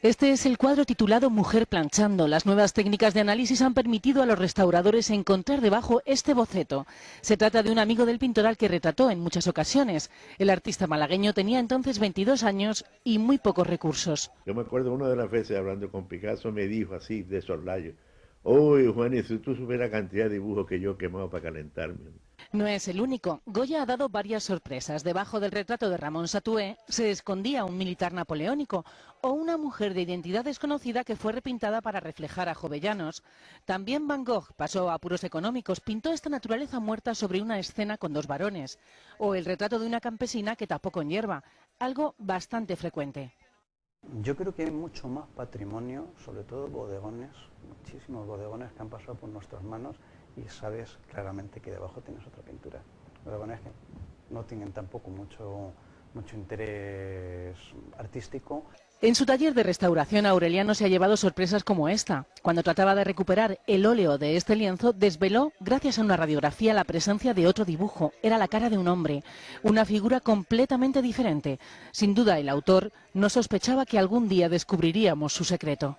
Este es el cuadro titulado Mujer planchando. Las nuevas técnicas de análisis han permitido a los restauradores encontrar debajo este boceto. Se trata de un amigo del pintor al que retrató en muchas ocasiones. El artista malagueño tenía entonces 22 años y muy pocos recursos. Yo me acuerdo una de las veces hablando con Picasso me dijo así de soslayo, Uy, Juan, si tú supieras la cantidad de dibujos que yo he quemado para calentarme. No es el único. Goya ha dado varias sorpresas. Debajo del retrato de Ramón Satué se escondía un militar napoleónico o una mujer de identidad desconocida que fue repintada para reflejar a Jovellanos. También Van Gogh pasó a apuros económicos, pintó esta naturaleza muerta sobre una escena con dos varones. O el retrato de una campesina que tapó con hierba, algo bastante frecuente. Yo creo que hay mucho más patrimonio, sobre todo bodegones, muchísimos bodegones que han pasado por nuestras manos y sabes claramente que debajo tienes otra pintura. Bodegones que no tienen tampoco mucho, mucho interés artístico. En su taller de restauración Aureliano se ha llevado sorpresas como esta. Cuando trataba de recuperar el óleo de este lienzo, desveló, gracias a una radiografía, la presencia de otro dibujo. Era la cara de un hombre, una figura completamente diferente. Sin duda, el autor no sospechaba que algún día descubriríamos su secreto.